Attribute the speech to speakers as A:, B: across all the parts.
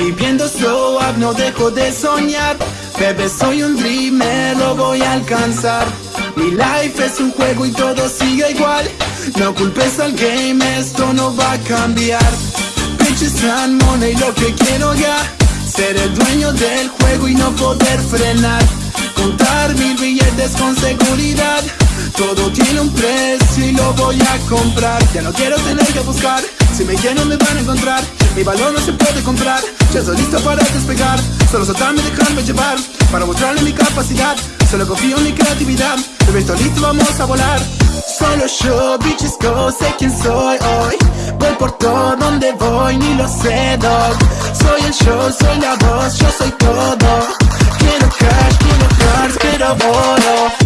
A: Viviendo slow up, no dejo de soñar. Bebé, soy un dreamer, lo voy a alcanzar. Mi life es un juego y todo sigue igual. No culpes al game, esto no va a cambiar. Bitches and money, lo que quiero ya. Ser el dueño del juego y no poder frenar. Contar mil billetes con seguridad. Todo tiene un precio y lo voy a comprar. Ya no quiero tener que buscar. Si me lleno me van a encontrar. Mi valor no se puede comprar estoy listo para despegar. Solo soltarme y dejarme llevar Para mostrarle mi capacidad. Solo confío en mi creatividad Bebé estoy listo, vamos a volar. Solo yo, bitches go, sé quién soy hoy. Voy por todo donde voy, ni lo sé, dog. Soy el show, soy la voz, yo soy todo. Quiero cash, quiero cars, quiero bolo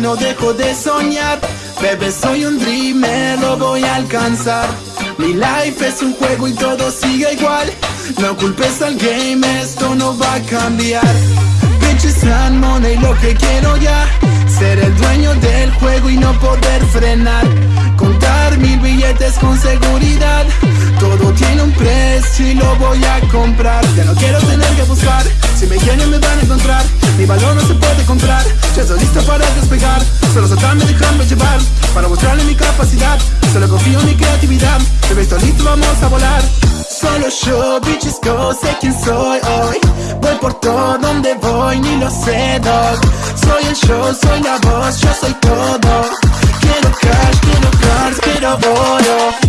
A: no dejo de soñar. Bebé, soy un dreamer, lo voy a alcanzar. Mi life es un juego y todo sigue igual. No culpes al game, esto no va a cambiar. Bitches and money, lo que quiero ya y no poder frenar. Contar mil billetes con seguridad. Todo tiene un precio y lo voy a comprar. Ya no quiero tener que buscar Si me quieren me van a encontrar. Mi valor no se puede comprar. Ya estoy listo para despegar. Solo soltarme, dejarme llevar. Para mostrarle mi capacidad. Solo confío en mi creatividad. Bebé, estoy listo, vamos a volar. Solo yo, bitches go, sé quién soy hoy. Voy por todo donde voy, ni lo sé, dog soy el show, soy la voz, yo soy todo Quiero cash, quiero cars, quiero oro